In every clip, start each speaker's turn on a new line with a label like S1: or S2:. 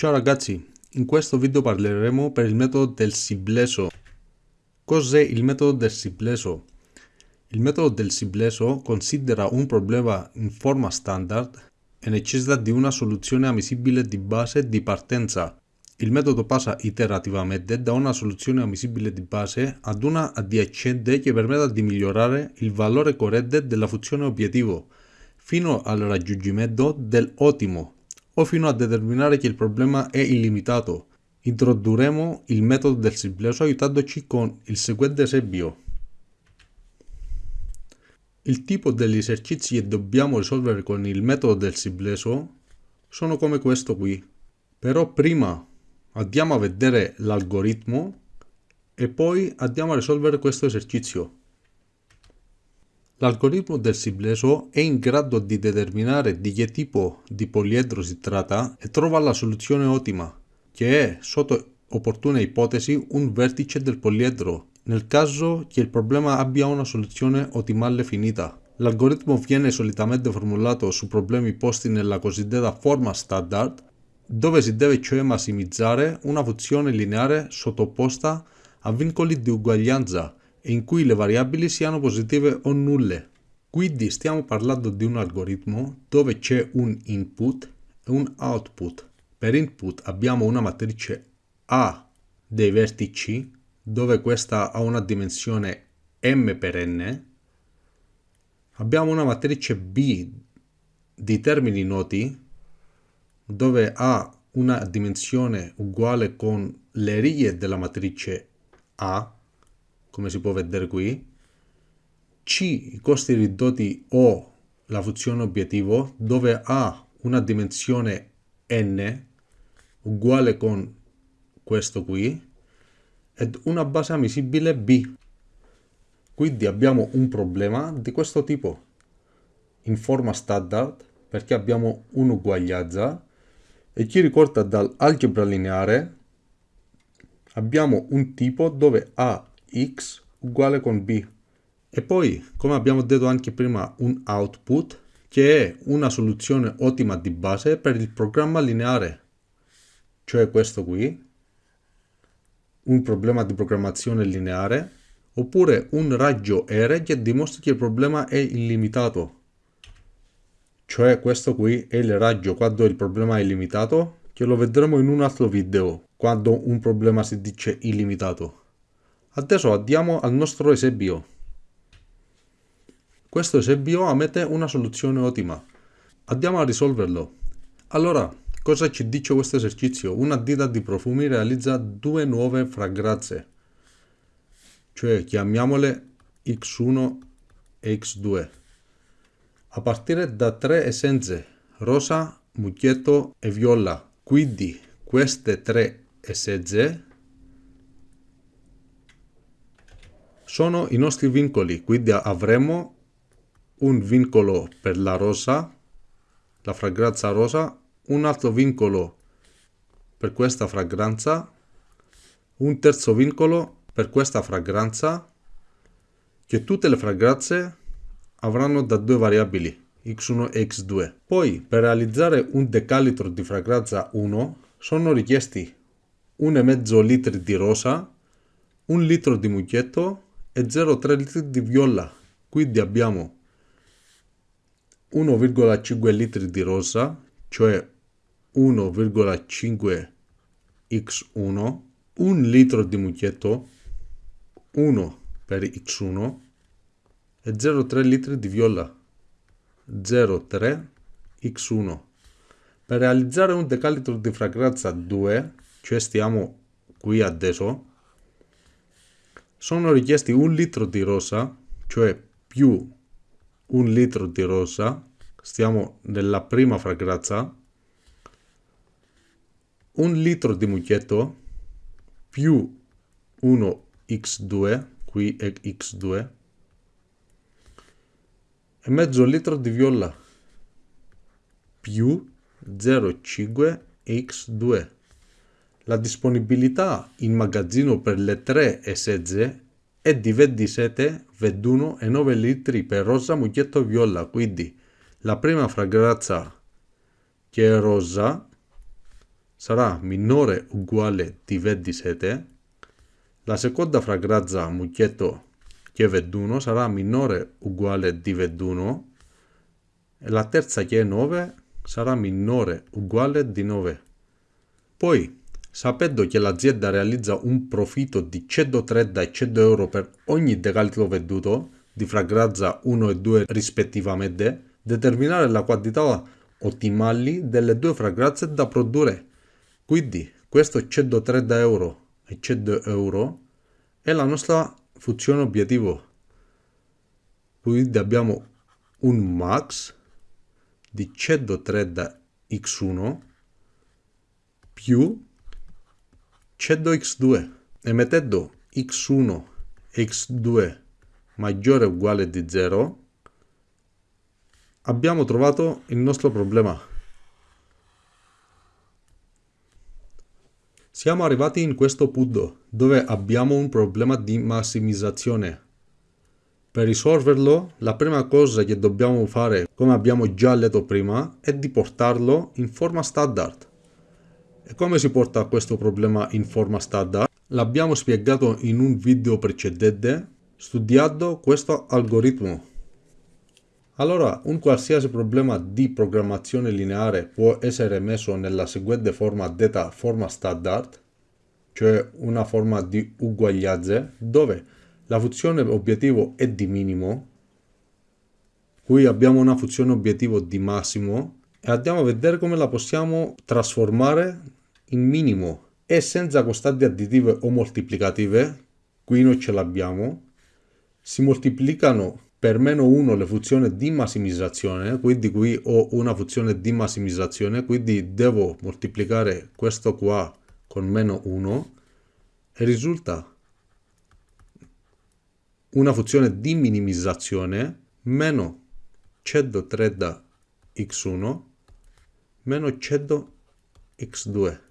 S1: Ciao ragazzi, in questo video parleremo per il metodo del sibleso. Cos'è il metodo del sibleso? Il metodo del sibleso considera un problema in forma standard e necessita di una soluzione ammissibile di base di partenza. Il metodo passa iterativamente da una soluzione ammissibile di base ad una adiacente che permetta di migliorare il valore corretto della funzione obiettivo fino al raggiungimento dell'ottimo o fino a determinare che il problema è illimitato. Introdurremo il metodo del sibleso aiutandoci con il seguente esempio. Il tipo degli esercizi che dobbiamo risolvere con il metodo del sibleso sono come questo qui. Però prima andiamo a vedere l'algoritmo e poi andiamo a risolvere questo esercizio. L'algoritmo del Sibleso è in grado di determinare di che tipo di poliedro si tratta e trova la soluzione ottima, che è, sotto opportune ipotesi, un vertice del poliedro, nel caso che il problema abbia una soluzione ottimale finita. L'algoritmo viene solitamente formulato su problemi posti nella cosiddetta forma standard, dove si deve cioè massimizzare una funzione lineare sottoposta a vincoli di uguaglianza in cui le variabili siano positive o nulle. Quindi stiamo parlando di un algoritmo dove c'è un input e un output. Per input abbiamo una matrice A dei vertici dove questa ha una dimensione m per n. Abbiamo una matrice B di termini noti dove ha una dimensione uguale con le righe della matrice A come si può vedere qui, C i costi ridotti o la funzione obiettivo dove ha una dimensione n uguale con questo qui ed una base ammisibile b. Quindi abbiamo un problema di questo tipo in forma standard perché abbiamo un'uguaglianza e chi ricorda dall'algebra lineare abbiamo un tipo dove a x uguale con b. E poi, come abbiamo detto anche prima, un output che è una soluzione ottima di base per il programma lineare, cioè questo qui, un problema di programmazione lineare, oppure un raggio R che dimostra che il problema è illimitato, cioè questo qui è il raggio quando il problema è illimitato, che lo vedremo in un altro video, quando un problema si dice illimitato. Adesso andiamo al nostro esempio. Questo esempio ammette una soluzione ottima. Andiamo a risolverlo. Allora, cosa ci dice questo esercizio? Una ditta di profumi realizza due nuove fragranze, cioè chiamiamole X1 e X2, a partire da tre essenze, rosa, mucchietto e viola. Quindi queste tre essenze sono i nostri vincoli, quindi avremo un vincolo per la rosa, la fragranza rosa, un altro vincolo per questa fragranza, un terzo vincolo per questa fragranza, che tutte le fragranze avranno da due variabili, x1 e x2. Poi, per realizzare un decalitro di fragranza 1, sono richiesti 1,5 litri di rosa, un litro di mucchietto e 0,3 litri di viola. Quindi abbiamo 1,5 litri di rosa, cioè 1,5 x1, 1 litro di mucchietto, 1 per x1 e 0,3 litri di viola, 0,3 x1. Per realizzare un decalitro di fragranza 2, cioè stiamo qui adesso, sono richiesti un litro di rosa, cioè più un litro di rosa, stiamo nella prima fragranza, un litro di mucchietto più 1 x2, qui è x2, e mezzo litro di viola più 0,5 x2. La disponibilità in magazzino per le tre essenze è di 27, 21 e 9 litri per rosa, mucchietto viola, quindi la prima fragranza che è rosa sarà minore uguale di 27, la seconda fragranza mucchietto che è 21 sarà minore uguale di 21 e la terza che è 9 sarà minore uguale di 9. Poi, sapendo che l'azienda realizza un profitto di 130 e 100 euro per ogni decalitro venduto, di fragranza 1 e 2 rispettivamente, determinare la quantità ottimali delle due fragranze da produrre. Quindi, questo 130 euro e 100 euro è la nostra funzione obiettivo. Quindi abbiamo un max di 130 x1 più 100 x2 e mettendo x1 e x2 maggiore o uguale di 0 abbiamo trovato il nostro problema. Siamo arrivati in questo punto dove abbiamo un problema di massimizzazione. Per risolverlo, la prima cosa che dobbiamo fare, come abbiamo già letto prima, è di portarlo in forma standard. E come si porta questo problema in forma standard? L'abbiamo spiegato in un video precedente studiando questo algoritmo. Allora, un qualsiasi problema di programmazione lineare può essere messo nella seguente forma detta forma standard, cioè una forma di uguaglianze, dove la funzione obiettivo è di minimo, qui abbiamo una funzione obiettivo di massimo e andiamo a vedere come la possiamo trasformare in minimo e senza costanti additive o moltiplicative, qui non ce l'abbiamo, si moltiplicano per meno 1 le funzioni di massimizzazione, quindi qui ho una funzione di massimizzazione, quindi devo moltiplicare questo qua con meno 1 e risulta una funzione di minimizzazione meno 130 x1 meno 100 x2.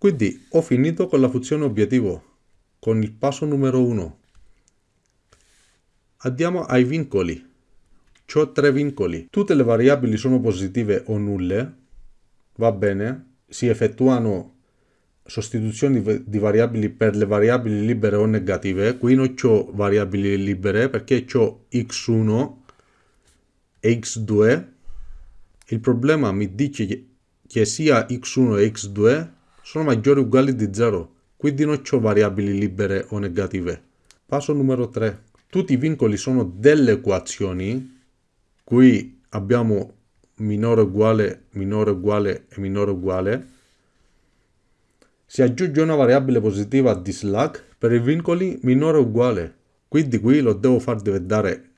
S1: Quindi ho finito con la funzione obiettivo, con il passo numero 1. Andiamo ai vincoli. Ho tre vincoli. Tutte le variabili sono positive o nulle. Va bene. Si effettuano sostituzioni di variabili per le variabili libere o negative. Qui non ho variabili libere perché ho x1 e x2. Il problema mi dice che sia x1 e x2 sono maggiori o uguali di 0. Quindi non ho variabili libere o negative. Passo numero 3 tutti i vincoli sono delle equazioni, qui abbiamo minore uguale, minore uguale e minore uguale, si aggiunge una variabile positiva di slack per i vincoli minore uguale, quindi qui lo devo far diventare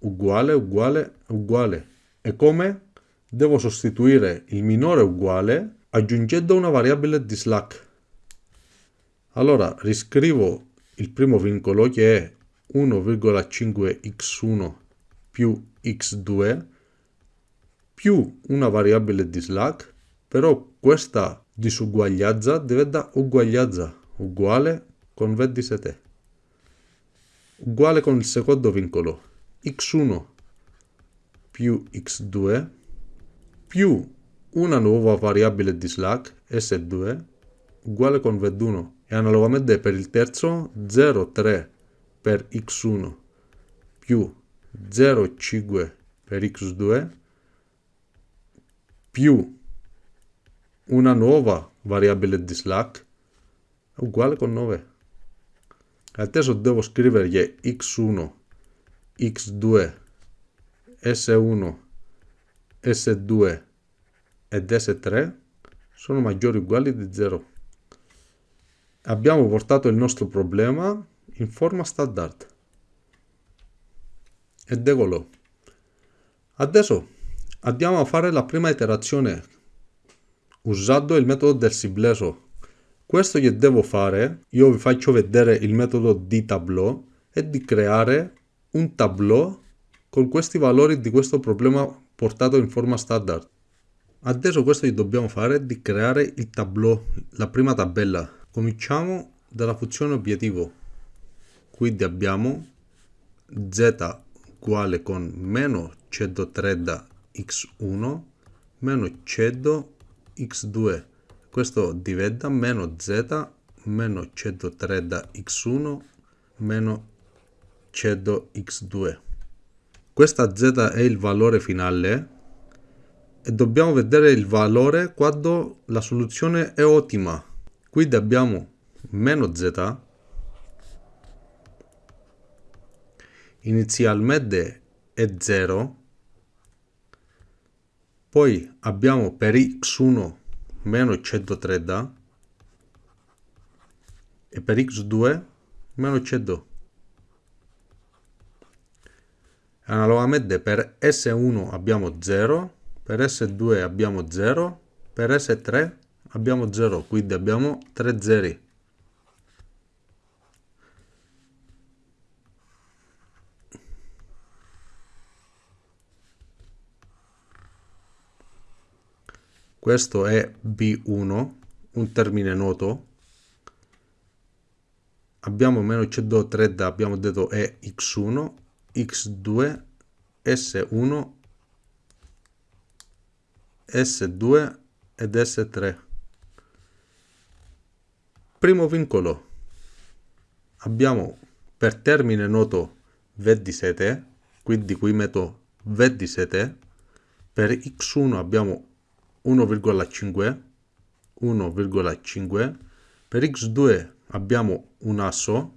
S1: uguale, uguale, uguale. E come? Devo sostituire il minore uguale aggiungendo una variabile di slack. Allora riscrivo il primo vincolo che è 1,5x1 più x2 più una variabile di slack, però questa disuguaglianza diventa uguaglianza uguale con 27 uguale con il secondo vincolo x1 più x2 più una nuova variabile di slack s2 uguale con 21 e analogamente per il terzo 0,3 per x1 più 0,5 per x2 più una nuova variabile di slack uguale con 9. Adesso devo scrivere che x1, x2, s1, s2 ed s3 sono maggiori o uguali di 0. Abbiamo portato il nostro problema in forma standard. Ed eccolo. Adesso andiamo a fare la prima iterazione usando il metodo del sibleso. Questo che devo fare, io vi faccio vedere il metodo di tableau, è di creare un tableau con questi valori di questo problema portato in forma standard. Adesso questo che dobbiamo fare è di creare il tableau, la prima tabella. Cominciamo dalla funzione obiettivo. Quindi abbiamo z uguale con meno 130 x1 meno 100 x2 questo diventa meno z meno 130 x1 meno 100 x2 questa z è il valore finale e dobbiamo vedere il valore quando la soluzione è ottima. Quindi abbiamo meno z inizialmente è 0 poi abbiamo per x1 meno 130 e per x2 meno 100 analogamente per S1 abbiamo 0 per S2 abbiamo 0 per S3 abbiamo 0 quindi abbiamo 3 zeri. Questo è B1 un termine noto. Abbiamo meno 130 abbiamo detto è x1 x2 s1 s2 ed s3 primo vincolo. Abbiamo per termine noto v7 quindi qui metto v7 per x1 abbiamo 1,5 1,5 per x2 abbiamo un asso.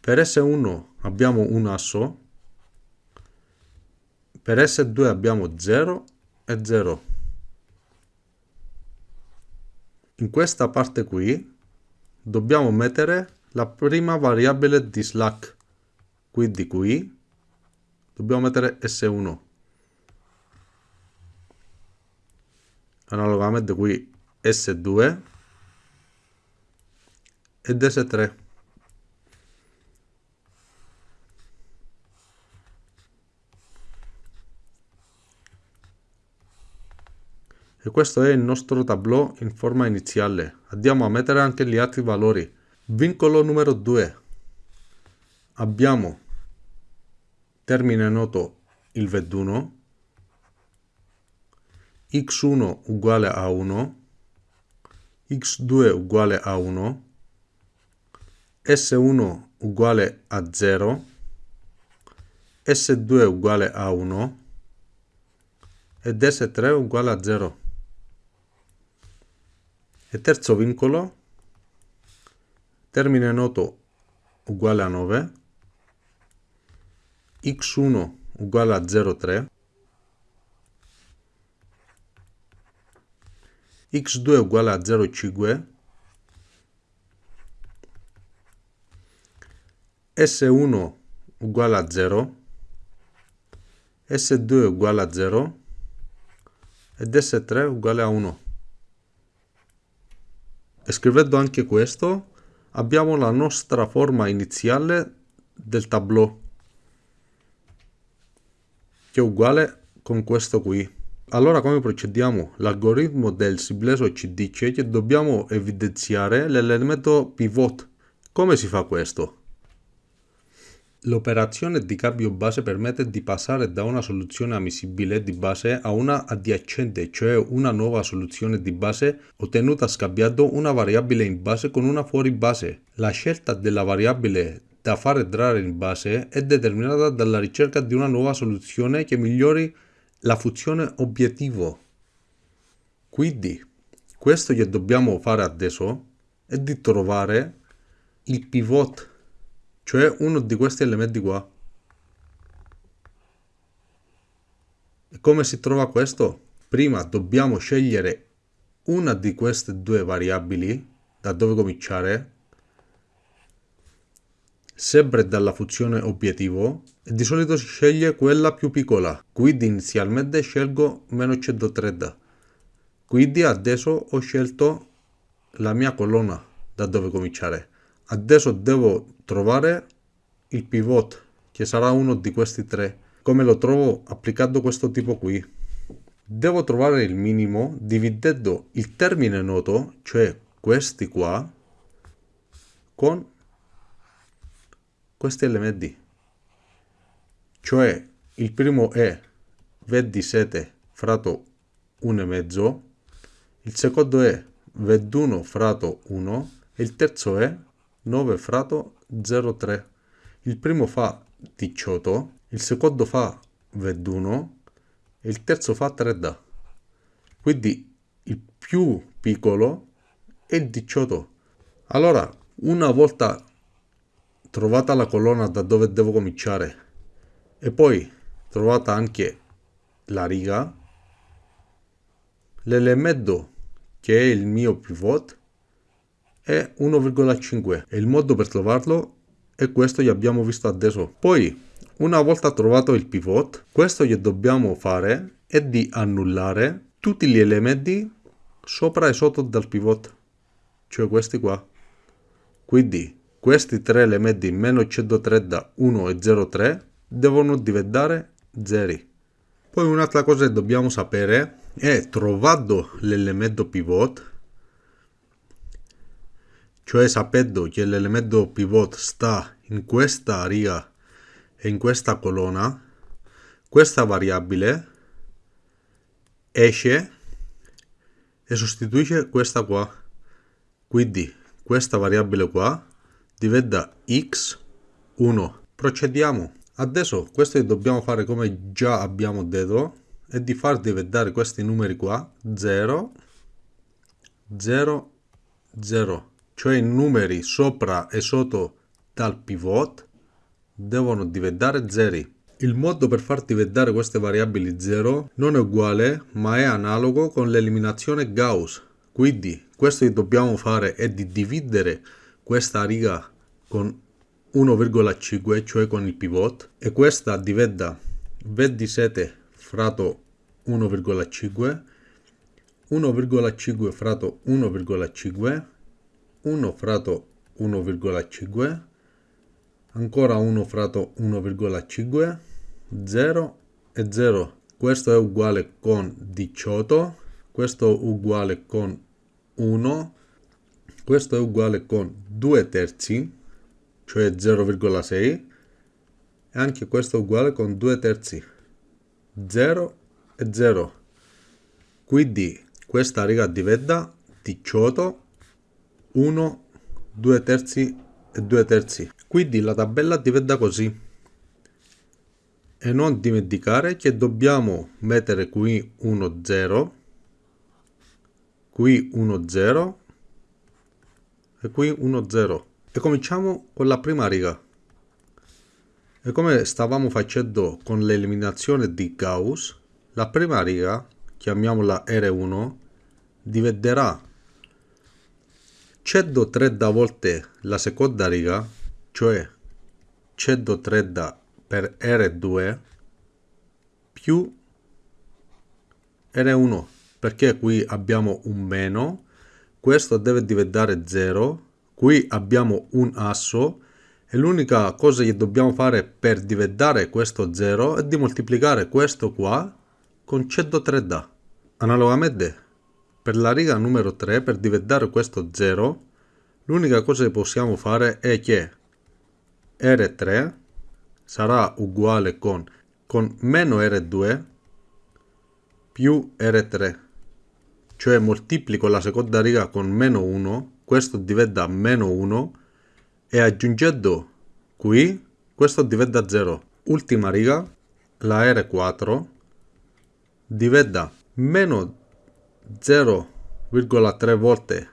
S1: Per S1 abbiamo un asso. Per S2 abbiamo 0 e 0 in questa parte qui dobbiamo mettere la prima variabile di slack quindi qui dobbiamo mettere S1 analogamente qui S2 ed S3 e questo è il nostro tableau in forma iniziale. Andiamo a mettere anche gli altri valori. Vincolo numero 2 abbiamo termine noto il 21 x1 uguale a 1 x2 uguale a 1 S1 uguale a 0, S2 uguale a 1 ed S3 uguale a 0. E terzo vincolo, termine noto uguale a 9, x1 uguale a 0,3, x2 uguale a 0,5, S1 uguale a 0, S2 uguale a 0 ed S3 uguale a 1. Scrivendo anche questo abbiamo la nostra forma iniziale del tableau che è uguale con questo qui. Allora come procediamo? L'algoritmo del simplesso ci dice che dobbiamo evidenziare l'elemento pivot. Come si fa questo? L'operazione di cambio base permette di passare da una soluzione ammissibile di base a una adiacente, cioè una nuova soluzione di base ottenuta scambiando una variabile in base con una fuori base. La scelta della variabile da far entrare in base è determinata dalla ricerca di una nuova soluzione che migliori la funzione obiettivo. Quindi, questo che dobbiamo fare adesso è di trovare il pivot cioè uno di questi elementi qua. E come si trova questo? Prima dobbiamo scegliere una di queste due variabili, da dove cominciare, sempre dalla funzione obiettivo, e di solito si sceglie quella più piccola, quindi inizialmente scelgo meno 130. Quindi adesso ho scelto la mia colonna da dove cominciare. Adesso devo trovare il pivot, che sarà uno di questi tre. Come lo trovo applicando questo tipo qui? Devo trovare il minimo dividendo il termine noto, cioè questi qua, con questi elementi. Cioè il primo è 27 fratto 1,5, il secondo è 21 frato 1 e il terzo è 9 frato 0,3. Il primo fa 18, il secondo fa 21 e il terzo fa 3 da. Quindi il più piccolo è il 18. Allora, una volta trovata la colonna da dove devo cominciare e poi trovata anche la riga, l'elemento che è il mio pivot è 1,5 e il modo per trovarlo è questo che abbiamo visto adesso. Poi, una volta trovato il pivot, questo che dobbiamo fare è di annullare tutti gli elementi sopra e sotto dal pivot, cioè questi qua. Quindi questi tre elementi meno 130, 1 e 0,3 devono diventare zeri. Poi un'altra cosa che dobbiamo sapere è trovato l'elemento pivot cioè sapendo che l'elemento pivot sta in questa riga e in questa colonna, questa variabile esce e sostituisce questa qua. Quindi questa variabile qua diventa x1. Procediamo. Adesso questo che dobbiamo fare come già abbiamo detto è di far diventare questi numeri qua 0, 0, 0 cioè i numeri sopra e sotto dal pivot, devono diventare zeri. Il modo per far diventare queste variabili 0 non è uguale ma è analogo con l'eliminazione Gauss. Quindi questo che dobbiamo fare è di dividere questa riga con 1,5 cioè con il pivot e questa diventa 27 fratto 1,5 1,5 fratto 1,5 1 fratto 1,5 ancora 1 fratto 1,5 0 e 0 questo è uguale con 18 questo è uguale con 1 questo è uguale con 2 terzi cioè 0,6 e anche questo è uguale con 2 terzi 0 e 0 quindi questa riga diventa 18 1, 2 terzi e 2 terzi. Quindi la tabella diventa così. E non dimenticare che dobbiamo mettere qui 1, 0, qui 1, 0 e qui 1, 0. E cominciamo con la prima riga. E come stavamo facendo con l'eliminazione di Gauss, la prima riga, chiamiamola R1, diventerà 130 volte la seconda riga, cioè 130 per R2 più R1 perché qui abbiamo un meno questo deve diventare 0 qui abbiamo un asso e l'unica cosa che dobbiamo fare per diventare questo 0 è di moltiplicare questo qua con 130 analogamente per la riga numero 3, per diventare questo 0, l'unica cosa che possiamo fare è che R3 sarà uguale con, con meno R2 più R3. Cioè moltiplico la seconda riga con meno 1, questo diventa meno 1 e aggiungendo qui, questo diventa 0. Ultima riga, la R4 diventa meno 0,3 volte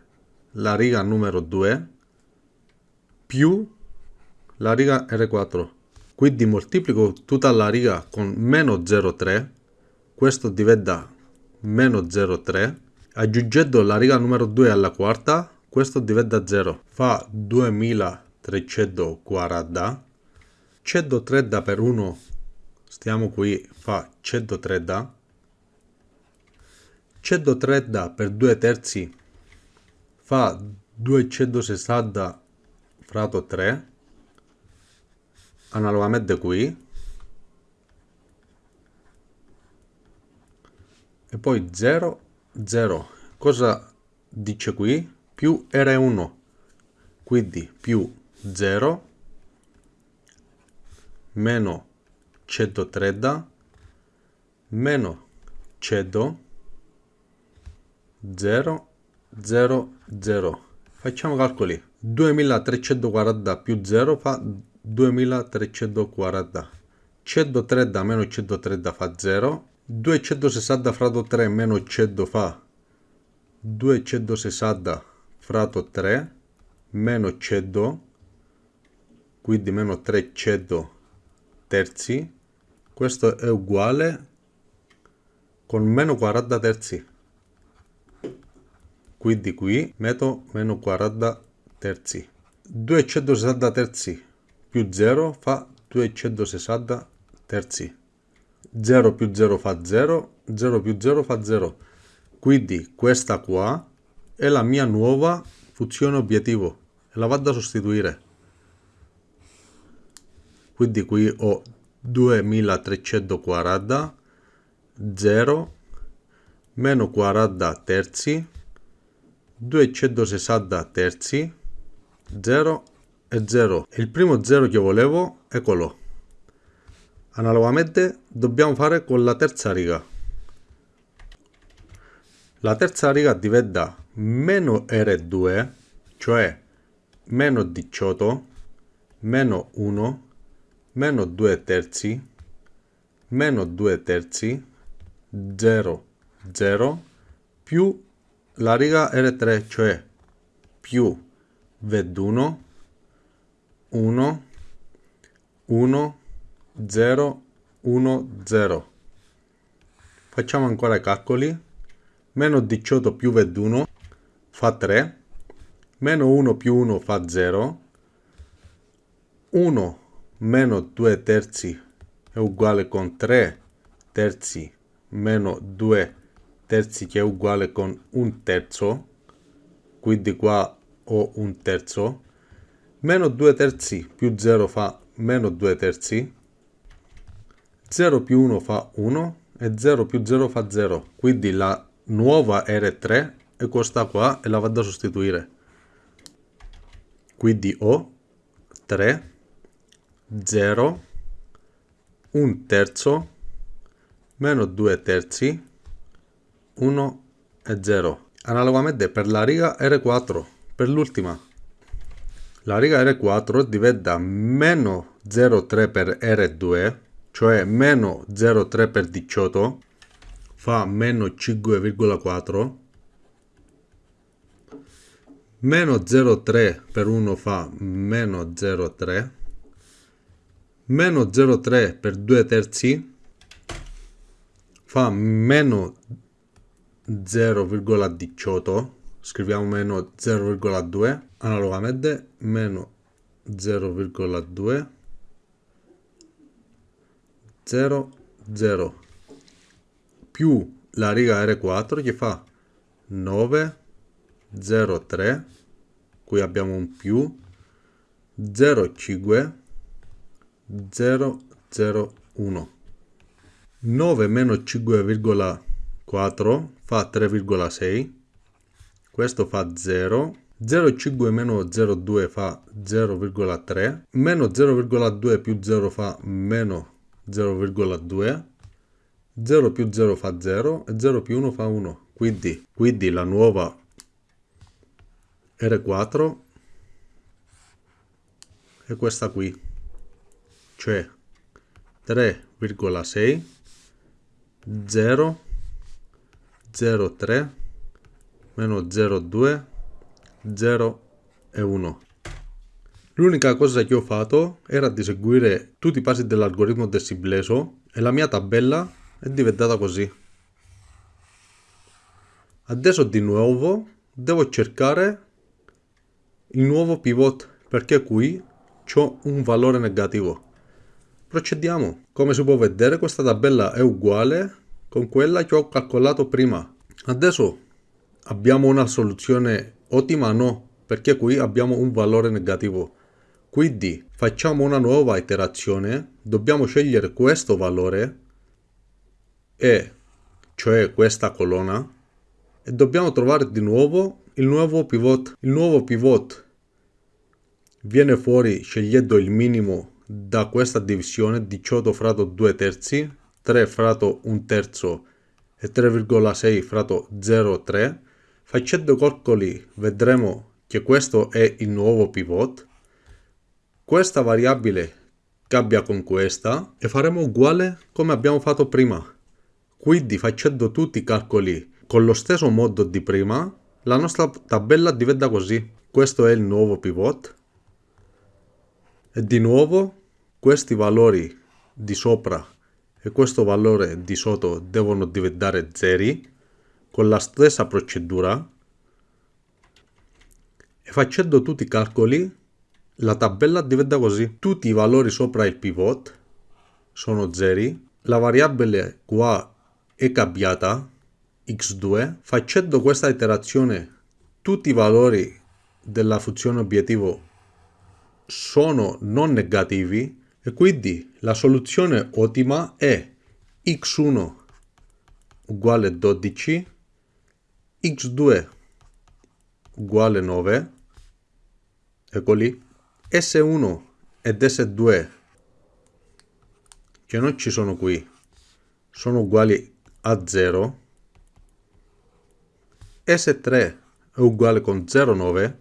S1: la riga numero 2 più la riga R4. Quindi moltiplico tutta la riga con meno 0,3, questo diventa meno 0,3, aggiungendo la riga numero 2 alla quarta, questo diventa 0, fa 2340, 130 per 1, stiamo qui, fa 130, 130 per 2 terzi fa 260 fratto 3 analogamente qui. E poi 0 0 cosa dice qui? Più R1 quindi più 0 meno 130 meno 100 0, 0, 0. Facciamo calcoli. 2340 più 0 fa 2340. 130 meno 130 fa 0. 260 fratto 3 meno 100 fa 260 fratto 3 meno 100 quindi meno 300 terzi questo è uguale con meno 40 terzi quindi qui metto meno 40 terzi. 260 terzi più 0 fa 260 terzi 0 più 0 fa 0 0 più 0 fa 0 quindi questa qua è la mia nuova funzione obiettivo e la vado a sostituire. Quindi qui ho 2340 0 meno 40 terzi 260 terzi 0 e 0 il primo 0 che volevo eccolo analogamente dobbiamo fare con la terza riga. La terza riga diventa meno R2 cioè meno 18 meno 1 meno 2 terzi meno 2 terzi 0 0 più la riga R3 cioè più 21 1 1 0 1 0 facciamo ancora i calcoli. Meno 18 più 21 fa 3 meno 1 più 1 fa 0 1 meno 2 terzi è uguale con 3 terzi meno 2 terzi che è uguale con un terzo quindi qua ho un terzo meno 2 terzi più 0 fa meno 2 terzi 0 più 1 fa 1 e 0 più 0 fa 0 quindi la nuova R3 è questa qua e la vado a sostituire. Quindi ho 3 0 1 terzo meno 2 terzi 1 e 0 analogamente per la riga R4 per l'ultima. La riga R4 diventa meno 0,3 per R2 cioè meno 0,3 per 18 fa meno 5,4 meno 0,3 per 1 fa meno 0,3 meno 0,3 per 2 terzi fa meno 0,18 scriviamo meno 0,2 analogamente meno 0,2 0 0 più la riga R4 che fa 9 0 3 qui abbiamo un più 0 5 0 0 1 9 meno 5,4 fa 3,6 questo fa 0 0,5 meno 0,2 fa 0,3 meno 0,2 più 0 fa meno 0,2 0 più 0 fa 0 e 0 più 1 fa 1 quindi, quindi la nuova R4 è questa qui cioè 3,6 0 0,3 meno 0,2 0 e 1 L'unica cosa che ho fatto era di seguire tutti i passi dell'algoritmo del Sibleso e la mia tabella è diventata così. Adesso di nuovo devo cercare il nuovo pivot perché qui ho un valore negativo. Procediamo. Come si può vedere questa tabella è uguale con quella che ho calcolato prima. Adesso abbiamo una soluzione ottima? No, perché qui abbiamo un valore negativo. Quindi facciamo una nuova iterazione, dobbiamo scegliere questo valore, e cioè questa colonna, e dobbiamo trovare di nuovo il nuovo pivot. Il nuovo pivot viene fuori scegliendo il minimo da questa divisione 18 fratto 2 terzi, 3 fratto 1 terzo e 3,6 fratto 0,3 Facendo calcoli vedremo che questo è il nuovo pivot. Questa variabile cambia con questa e faremo uguale come abbiamo fatto prima. Quindi facendo tutti i calcoli con lo stesso modo di prima, la nostra tabella diventa così. Questo è il nuovo pivot. E di nuovo questi valori di sopra e questo valore di sotto devono diventare zeri con la stessa procedura e facendo tutti i calcoli la tabella diventa così. Tutti i valori sopra il pivot sono zeri, la variabile qua è cambiata x2. Facendo questa iterazione tutti i valori della funzione obiettivo sono non negativi e quindi la soluzione ottima è x1 uguale 12 x2 uguale 9, eccoli, S1 ed S2 che non ci sono qui, sono uguali a 0, S3 è uguale con 0,9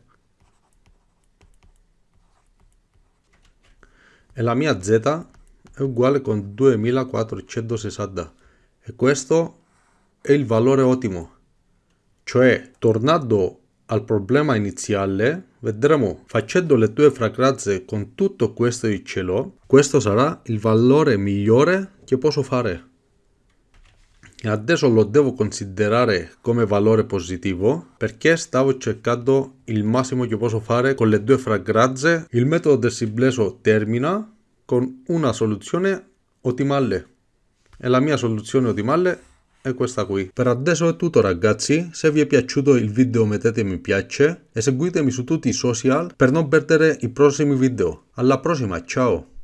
S1: e la mia Z è uguale con 2460 e questo è il valore ottimo. Cioè, tornando al problema iniziale, vedremo facendo le due fragranze con tutto questo di cielo, questo sarà il valore migliore che posso fare. Adesso lo devo considerare come valore positivo perché stavo cercando il massimo che posso fare con le due fragranze. Il metodo del simplesso termina con una soluzione ottimale e la mia soluzione ottimale è questa qui. Per adesso è tutto ragazzi, se vi è piaciuto il video mettete mi piace e seguitemi su tutti i social per non perdere i prossimi video. Alla prossima, ciao!